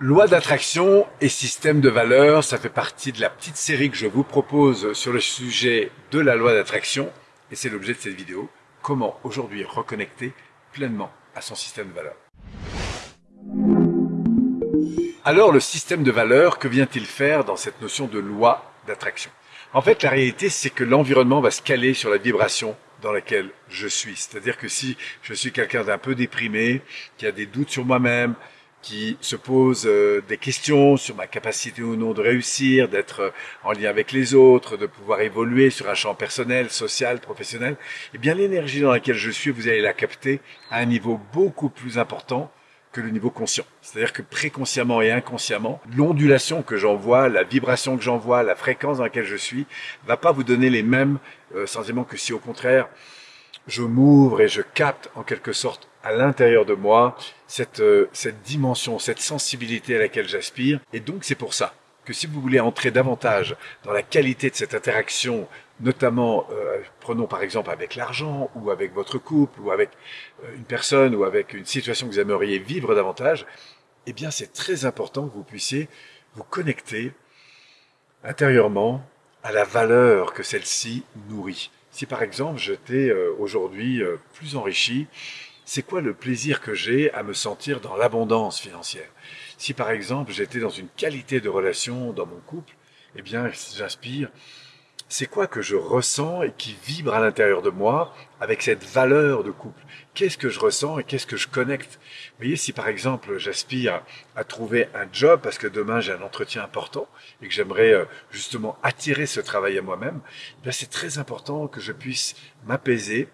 Loi d'attraction et système de valeur, ça fait partie de la petite série que je vous propose sur le sujet de la loi d'attraction et c'est l'objet de cette vidéo. Comment aujourd'hui reconnecter pleinement à son système de valeur. Alors le système de valeur, que vient-il faire dans cette notion de loi d'attraction? En fait, la réalité, c'est que l'environnement va se caler sur la vibration dans laquelle je suis. C'est-à-dire que si je suis quelqu'un d'un peu déprimé, qui a des doutes sur moi-même, qui se pose euh, des questions sur ma capacité ou non de réussir, d'être euh, en lien avec les autres, de pouvoir évoluer sur un champ personnel, social, professionnel, eh bien l'énergie dans laquelle je suis, vous allez la capter à un niveau beaucoup plus important que le niveau conscient. C'est-à-dire que préconsciemment et inconsciemment, l'ondulation que j'envoie, la vibration que j'envoie, la fréquence dans laquelle je suis, va pas vous donner les mêmes euh, sentiments que si au contraire, je m'ouvre et je capte en quelque sorte à l'intérieur de moi cette, euh, cette dimension, cette sensibilité à laquelle j'aspire. Et donc c'est pour ça que si vous voulez entrer davantage dans la qualité de cette interaction, notamment, euh, prenons par exemple avec l'argent, ou avec votre couple, ou avec euh, une personne, ou avec une situation que vous aimeriez vivre davantage, eh bien c'est très important que vous puissiez vous connecter intérieurement à la valeur que celle-ci nourrit. Si par exemple j'étais euh, aujourd'hui euh, plus enrichi, c'est quoi le plaisir que j'ai à me sentir dans l'abondance financière? Si par exemple j'étais dans une qualité de relation dans mon couple, eh bien j'inspire c'est quoi que je ressens et qui vibre à l'intérieur de moi avec cette valeur de couple? Qu'est-ce que je ressens et qu'est-ce que je connecte? Vous voyez, si par exemple j'aspire à trouver un job parce que demain j'ai un entretien important et que j'aimerais euh, justement attirer ce travail à moi-même, eh c'est très important que je puisse m'apaiser,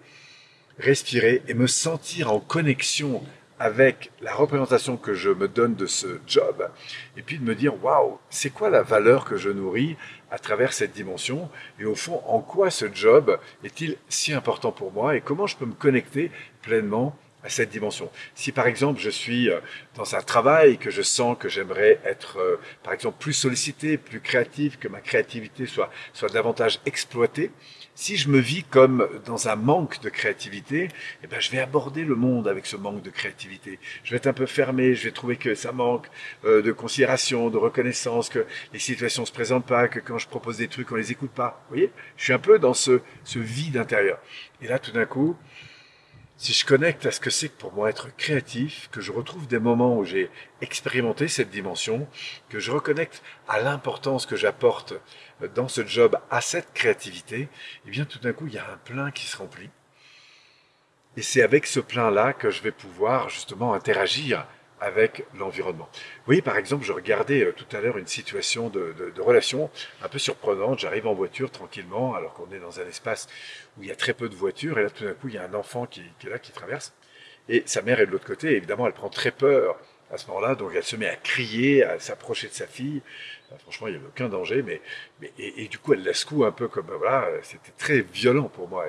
respirer et me sentir en connexion avec la représentation que je me donne de ce job, et puis de me dire, waouh, c'est quoi la valeur que je nourris à travers cette dimension, et au fond, en quoi ce job est-il si important pour moi, et comment je peux me connecter pleinement à cette dimension. Si par exemple je suis euh, dans un travail que je sens que j'aimerais être euh, par exemple plus sollicité, plus créatif, que ma créativité soit, soit davantage exploitée, si je me vis comme dans un manque de créativité, eh ben je vais aborder le monde avec ce manque de créativité. Je vais être un peu fermé, je vais trouver que ça manque euh, de considération, de reconnaissance, que les situations se présentent pas, que quand je propose des trucs, on les écoute pas. Vous voyez? Je suis un peu dans ce, ce vide intérieur. Et là, tout d'un coup, si je connecte à ce que c'est pour moi être créatif, que je retrouve des moments où j'ai expérimenté cette dimension, que je reconnecte à l'importance que j'apporte dans ce job à cette créativité, eh bien tout d'un coup il y a un plein qui se remplit. Et c'est avec ce plein-là que je vais pouvoir justement interagir avec l'environnement. Voyez, par exemple, je regardais euh, tout à l'heure une situation de, relation un peu surprenante. J'arrive en voiture tranquillement, alors qu'on est dans un espace où il y a très peu de voitures, et là, tout d'un coup, il y a un enfant qui, est là, qui traverse, et sa mère est de l'autre côté, et évidemment, elle prend très peur à ce moment-là, donc elle se met à crier, à s'approcher de sa fille. franchement, il n'y avait aucun danger, mais, mais et, du coup, elle la secoue un peu comme, voilà, c'était très violent pour moi.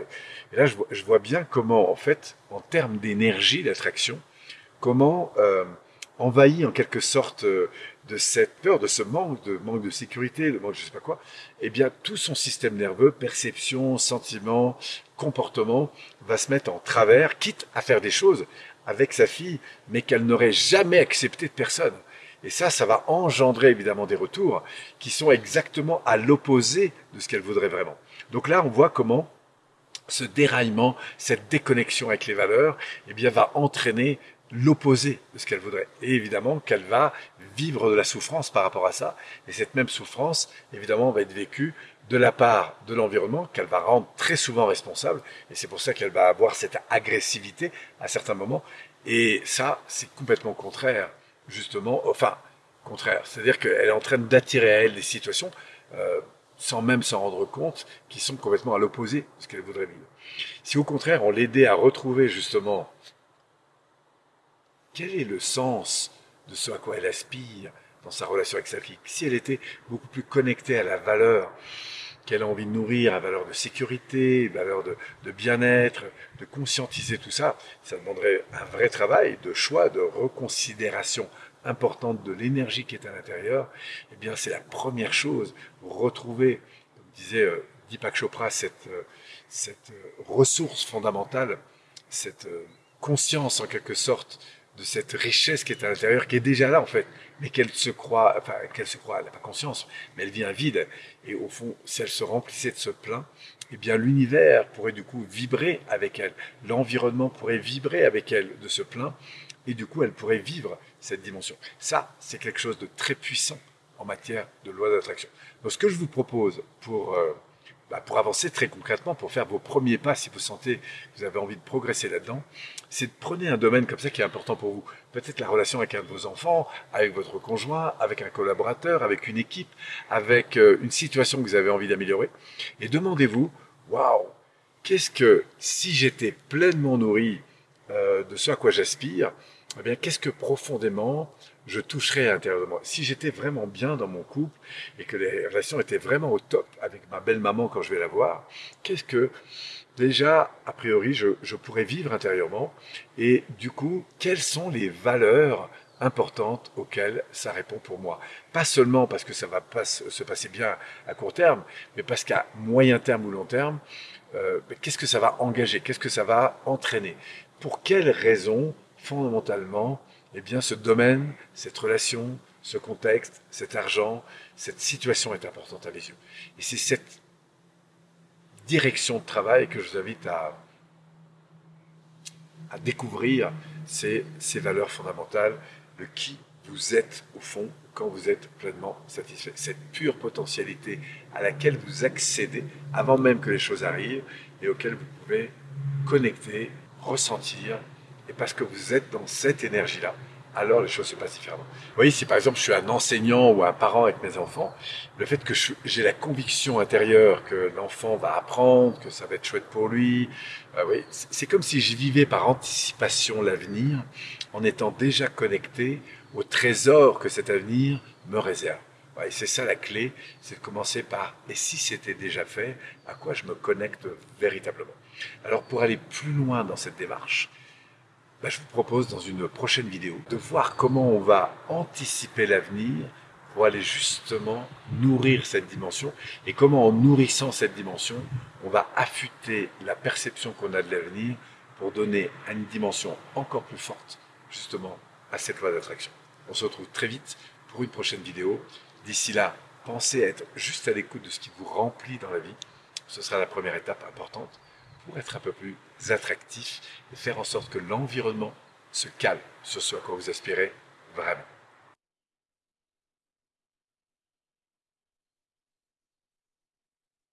Et, là, je vois, je vois, bien comment, en fait, en termes d'énergie, d'attraction, comment euh, envahi en quelque sorte euh, de cette peur, de ce manque, de manque de sécurité, le manque de je sais pas quoi, eh bien tout son système nerveux, perception, sentiment, comportement, va se mettre en travers, quitte à faire des choses avec sa fille, mais qu'elle n'aurait jamais accepté de personne. Et ça, ça va engendrer évidemment des retours qui sont exactement à l'opposé de ce qu'elle voudrait vraiment. Donc là, on voit comment ce déraillement, cette déconnexion avec les valeurs, eh bien, va entraîner l'opposé de ce qu'elle voudrait. Et évidemment qu'elle va vivre de la souffrance par rapport à ça. Et cette même souffrance, évidemment, va être vécue de la part de l'environnement qu'elle va rendre très souvent responsable. Et c'est pour ça qu'elle va avoir cette agressivité à certains moments. Et ça, c'est complètement contraire, justement, enfin, contraire. C'est-à-dire qu'elle est en train d'attirer à elle des situations, euh, sans même s'en rendre compte, qui sont complètement à l'opposé de ce qu'elle voudrait vivre. Si au contraire, on l'aidait à retrouver justement quel est le sens de ce à quoi elle aspire dans sa relation avec sa fille Si elle était beaucoup plus connectée à la valeur qu'elle a envie de nourrir, à valeur de sécurité, valeur de, bien-être, de conscientiser tout ça, ça demanderait un vrai travail de choix, de reconsidération importante de l'énergie qui est à l'intérieur. Eh bien, c'est la première chose, retrouver, comme disait euh, Deepak Chopra, cette, euh, euh, ressource fondamentale, cette conscience en quelque sorte de cette richesse qui est à l'intérieur, qui est déjà là en fait, mais qu'elle se croit, enfin qu'elle se croit, elle n'a pas conscience, mais elle vient vide. Et au fond, si elle se remplissait de ce plein, eh bien l'univers pourrait du coup vibrer avec elle, l'environnement pourrait vibrer avec elle de ce plein, et du coup elle pourrait vivre cette dimension. Ça, c'est quelque chose de très puissant en matière de loi d'attraction. Donc ce que je vous propose pour euh, bah, pour avancer très concrètement, pour faire vos premiers pas, si vous sentez que vous avez envie de progresser là-dedans, c'est de prendre un domaine comme ça qui est important pour vous. Peut-être la relation avec un de vos enfants, avec votre conjoint, avec un collaborateur, avec une équipe, avec euh, une situation que vous avez envie d'améliorer. Et demandez-vous, waouh, qu'est-ce que, si j'étais pleinement nourri euh, de ce à quoi j'aspire, eh bien, qu'est-ce que profondément je toucherais à l'intérieur de moi? Si j'étais vraiment bien dans mon couple et que les relations étaient vraiment au top avec ma belle-maman quand je vais la voir, qu'est-ce que déjà, a priori, je, je, pourrais vivre intérieurement? Et du coup, quelles sont les valeurs importantes auxquelles ça répond pour moi? Pas seulement parce que ça va se passer bien à court terme, mais parce qu'à moyen terme ou long terme, euh, qu'est-ce que ça va engager? Qu'est-ce que ça va entraîner? Pour quelles raisons, fondamentalement, eh bien ce domaine, cette relation, ce contexte, cet argent, cette situation est importante à mes yeux. Et c'est cette direction de travail que je vous invite à, découvrir, ces valeurs fondamentales, le qui vous êtes au fond quand vous êtes pleinement satisfait. Cette pure potentialité à laquelle vous accédez avant même que les choses arrivent et auquel vous pouvez connecter, ressentir parce que vous êtes dans cette énergie-là, alors les choses se passent différemment. Vous voyez, si par exemple je suis un enseignant ou un parent avec mes enfants, le fait que j'ai la conviction intérieure que l'enfant va apprendre, que ça va être chouette pour lui, euh, oui, c'est comme si je vivais par anticipation l'avenir en étant déjà connecté au trésor que cet avenir me réserve. Ouais, c'est ça la clé, c'est de commencer par et si c'était déjà fait, à quoi je me connecte véritablement. Alors pour aller plus loin dans cette démarche, bah, je vous propose dans une prochaine vidéo de voir comment on va anticiper l'avenir pour aller justement nourrir cette dimension et comment en nourrissant cette dimension, on va affûter la perception qu'on a de l'avenir pour donner une dimension encore plus forte justement à cette loi d'attraction. On se retrouve très vite pour une prochaine vidéo. D'ici là, pensez à être juste à l'écoute de ce qui vous remplit dans la vie. Ce sera la première étape importante pour être un peu plus attractif et faire en sorte que l'environnement se cale sur ce à quoi vous aspirez vraiment.